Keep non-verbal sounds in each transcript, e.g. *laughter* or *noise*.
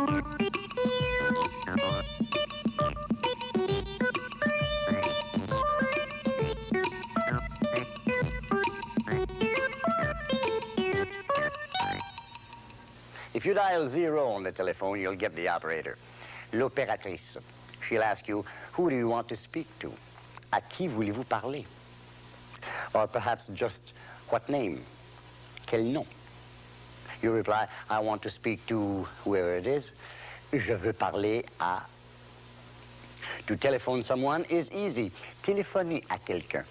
If you dial zero on the telephone, you'll get the operator. L'opératrice. She'll ask you, who do you want to speak to? À qui voulez-vous parler? Or perhaps just what name? Quel nom? You reply, I want to speak to whoever it is. Je veux parler à... To telephone someone is easy. Téléphoner à quelqu'un.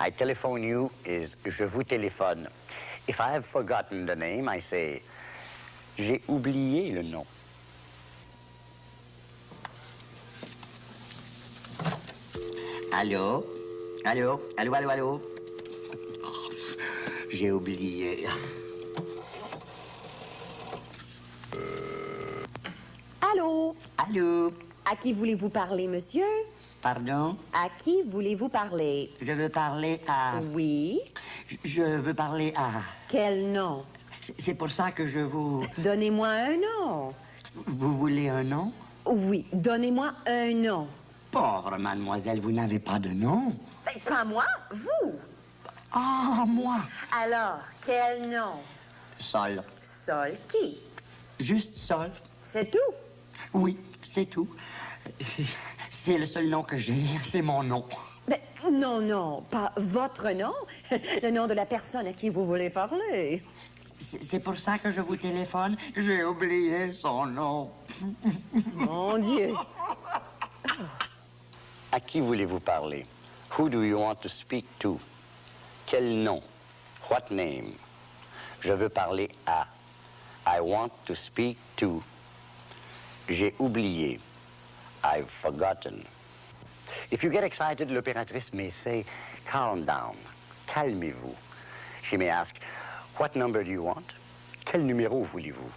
I telephone you is je vous téléphone. If I have forgotten the name, I say j'ai oublié le nom. Allô? Allô? Allô, allô, allô? J'ai oublié. Allô? À qui voulez-vous parler, monsieur? Pardon? À qui voulez-vous parler? Je veux parler à... Oui. Je veux parler à... Quel nom? C'est pour ça que je vous... Donnez-moi un nom. Vous voulez un nom? Oui, donnez-moi un nom. Pauvre mademoiselle, vous n'avez pas de nom? Ben, Pas moi, vous. Ah, moi! Alors, quel nom? Sol. Sol qui? Juste Sol. C'est tout? Oui, c'est tout. C'est le seul nom que j'ai, c'est mon nom. Ben, non, non, pas votre nom. *laughs* Le nom de la personne à qui vous voulez parler. C'est c'est pour ça que je vous téléphone. J'ai oublié son nom. Mon Dieu. À qui voulez-vous parler? Who do you want to speak to? Quel nom? What name? Je veux parler à. I want to speak to. J'ai oublié. I've forgotten. If you get excited, l'opératrice may say, calm down. Calmez-vous. She may ask, what number do you want? Quel numéro voulez-vous?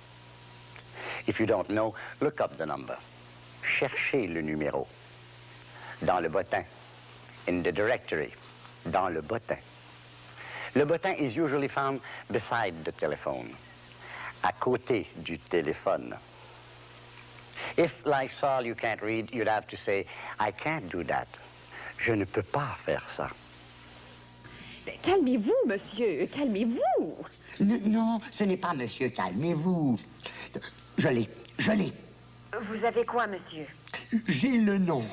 If you don't know, look up the number. Cherchez le numéro. Dans le bottin. In the directory. Dans le bottin. Le bottin is usually found beside the telephone. À côté du téléphone. If, like Saul, you can't read, you'd have to say, I can't do that. Je ne peux pas faire ça. Calmez-vous, monsieur. Calmez-vous. Non, ce n'est pas monsieur, calmez-vous. Je l'ai, je l'ai. Vous avez quoi, monsieur? J'ai le nom.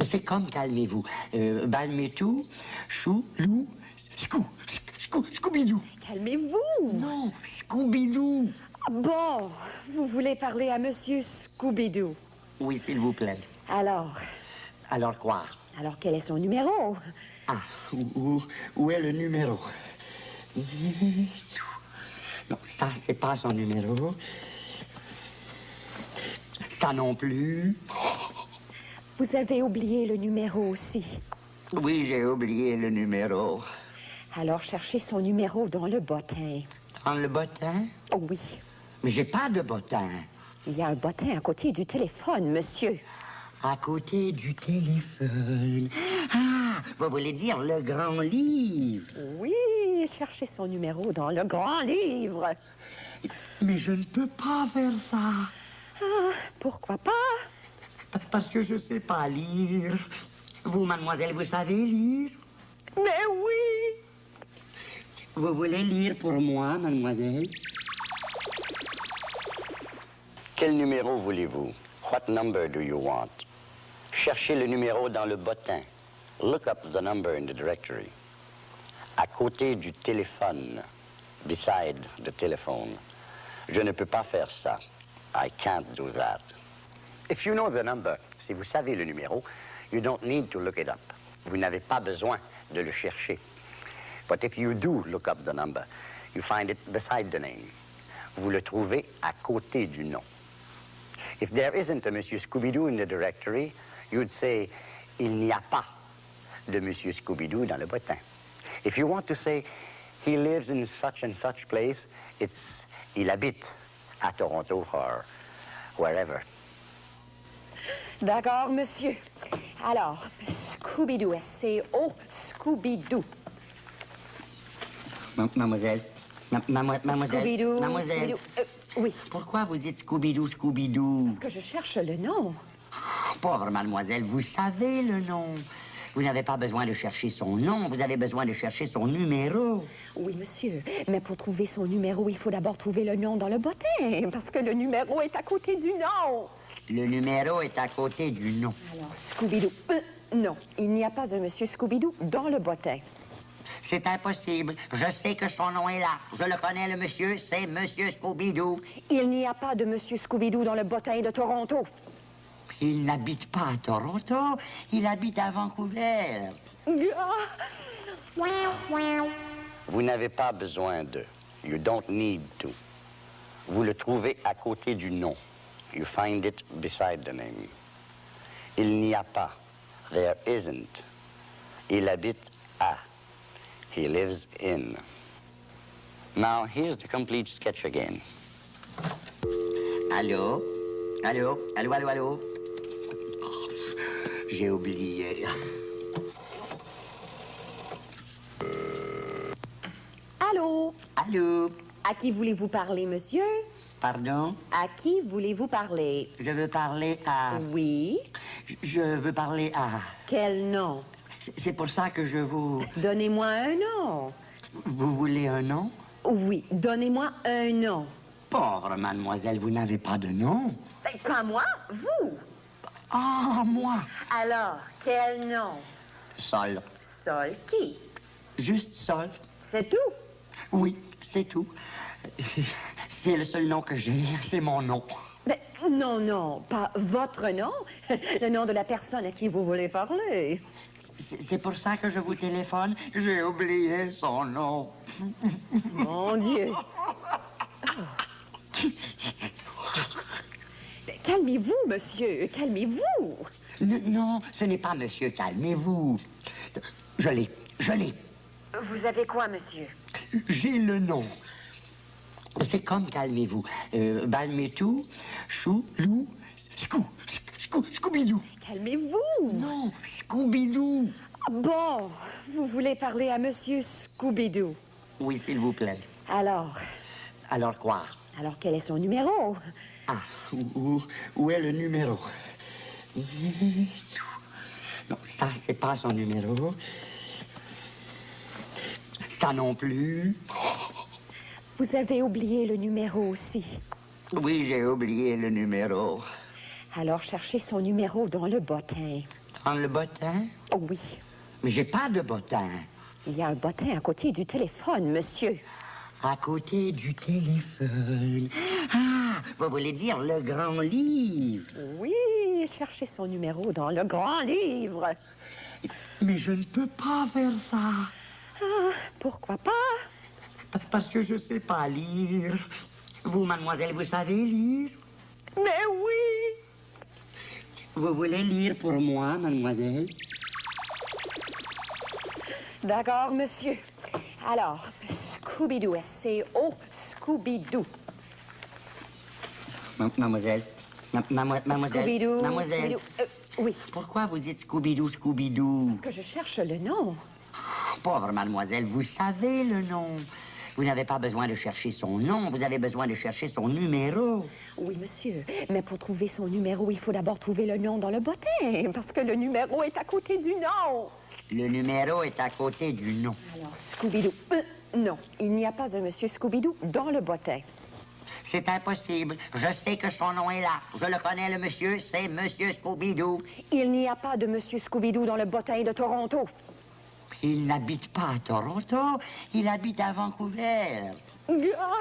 C'est comme calmez-vous. Euh, Balmetou, Chou, Lou, Scou, Scou, Scooby-Doo. Calmez-vous. Non, Scooby-Doo. Bon, parler à monsieur Scooby-Doo. Oui, s'il vous plaît. Alors, Alors quoi? alors quel est son numéro? Ah, où, où- où est le numéro? Non, ça, c'est pas son numéro. Ça non plus. Vous avez oublié le numéro aussi. Oui, j'ai oublié le numéro. Alors cherchez son numéro dans le bottin. Dans le bottin? Oh oui, Mais j'ai pas de bottin. il y a un bottin à côté du téléphone, monsieur. À côté du téléphone. Ah, vous voulez dire le grand livre? Oui, cherchez son numéro dans le grand livre. Mais je ne peux pas faire ça. Ah, pourquoi pas? Parce que je sais pas lire. Vous, mademoiselle, vous savez lire? Mais oui! Vous voulez lire pour moi, mademoiselle? Quel numéro voulez-vous? What number do you want? Cherchez le numéro dans le bottin. Look up the number in the directory. À côté du téléphone. Beside the telephone. Je ne peux pas faire ça. I can't do that. If you know the number, si vous savez le numéro, you don't need to look it up. Vous n'avez pas besoin de le chercher. But if you do look up the number, you find it beside the name. Vous le trouvez à côté du nom. If there isn't a Monsieur Scooby-Doo in the directory, you'd say, il n'y a pas de Monsieur Scooby-Doo dans le bottin. If you want to say, he lives in such and such place, it's, il habite à Toronto or wherever. D'accord, monsieur. Alors, Scooby-Doo, S-C-O, Scooby-Doo. mademoiselle, ma- mademoiselle, Scooby-Doo, mademoiselle, Scooby-Doo. Euh, Oui. Pourquoi vous dites Scooby-Doo, Scooby-Doo? Parce que je cherche le nom. Pauvre mademoiselle, vous savez le nom. Vous n'avez pas besoin de chercher son nom, vous avez besoin de chercher son numéro. Oui, monsieur. Mais pour trouver son numéro, il faut d'abord trouver le nom dans le bottin. Parce que le numéro est à côté du nom. Le numéro est à côté du nom. Alors, Scooby-Doo. Euh, non, il n'y a pas un monsieur Scooby-Doo dans le bottin. C'est impossible. Je sais que son nom est là. Je le connais, le monsieur. C'est Monsieur Scooby-Doo. Il n'y a pas de monsieur Scooby-Doo dans le bottin de Toronto. Il n'habite pas à Toronto. Il habite à Vancouver. Vous n'avez pas besoin de. You don't need to. Vous le trouvez à côté du nom. You find it beside the name. Il n'y a pas. There isn't. Il habite à. He lives in. Now, here's the complete sketch again. Allô? Allô? Allô, allô, allô? J'ai oublié. Allô? Allô? À qui voulez-vous parler, monsieur? Pardon? À qui voulez-vous parler? Je veux parler à... Oui. Je veux parler à... Quel nom? C'est pour ça que je vous... Donnez-moi un nom. Vous voulez un nom? Oui, donnez-moi un nom. Pauvre mademoiselle, vous n'avez pas de nom. Ben, Pas moi, vous. Ah, moi! Alors, quel nom? Sol. Sol qui? Juste Sol. C'est tout? Oui, c'est tout. C'est le seul nom que j'ai, c'est mon nom. Ben, non, non, pas votre nom. *laughs* Le nom de la personne à qui vous voulez parler. C'est pour ça que je vous téléphone. J'ai oublié son nom. Mon Dieu. Calmez-vous, monsieur. Calmez-vous. Non, ce n'est pas monsieur, calmez-vous. Je l'ai, je l'ai. Vous avez quoi, monsieur? J'ai le nom. C'est comme calmez-vous. Euh, Balmétou, Chou, Lou, Scoo, Scoo, Scooby-Doo. Calmez-vous. Non, Scooby-Doo. Bon, vous voulez parler à monsieur Scooby-Doo. Oui, s'il vous plaît. Alors, Alors quoi? alors quel est son numéro? Ah, où, où- où est le numéro? Non, ça, c'est pas son numéro. Ça non plus. Vous avez oublié le numéro aussi. Oui, j'ai oublié le numéro. Alors cherchez son numéro dans le bottin. Dans le bottin? Oh oui, Mais j'ai pas de bottin. il y a un bottin à côté du téléphone, monsieur. À côté du téléphone. Ah, vous voulez dire le grand livre? Oui, cherchez son numéro dans le grand livre. Mais je ne peux pas faire ça. Ah, pourquoi pas? Pa- Parce que je sais pas lire. Vous, mademoiselle, vous savez lire? Mais oui! Vous voulez lire pour moi, mademoiselle? D'accord, monsieur. Alors, Scooby-Doo, S-C-O, Scooby-Doo. Ma- mademoiselle. Mademoiselle. Scooby-Doo. Mademoiselle. Scooby-Doo. Euh, oui, Pourquoi vous dites Scooby-Doo, Scooby-Doo? parce que je cherche le nom. Pauvre mademoiselle, vous savez le nom. Vous n'avez pas besoin de chercher son nom, vous avez besoin de chercher son numéro. Oui, monsieur. Mais pour trouver son numéro, il faut d'abord trouver le nom dans le bottin. Parce que le numéro est à côté du nom. Le numéro est à côté du nom. Alors, Scooby-Doo. Euh, non, il n'y a pas un monsieur Scooby-Doo dans le bottin. C'est impossible. Je sais que son nom est là. Je le connais, le monsieur. C'est Monsieur Scooby-Doo. Il n'y a pas de monsieur Scooby-Doo dans le bottin de Toronto. Il n'habite pas à Toronto. Il habite à Vancouver. Ah!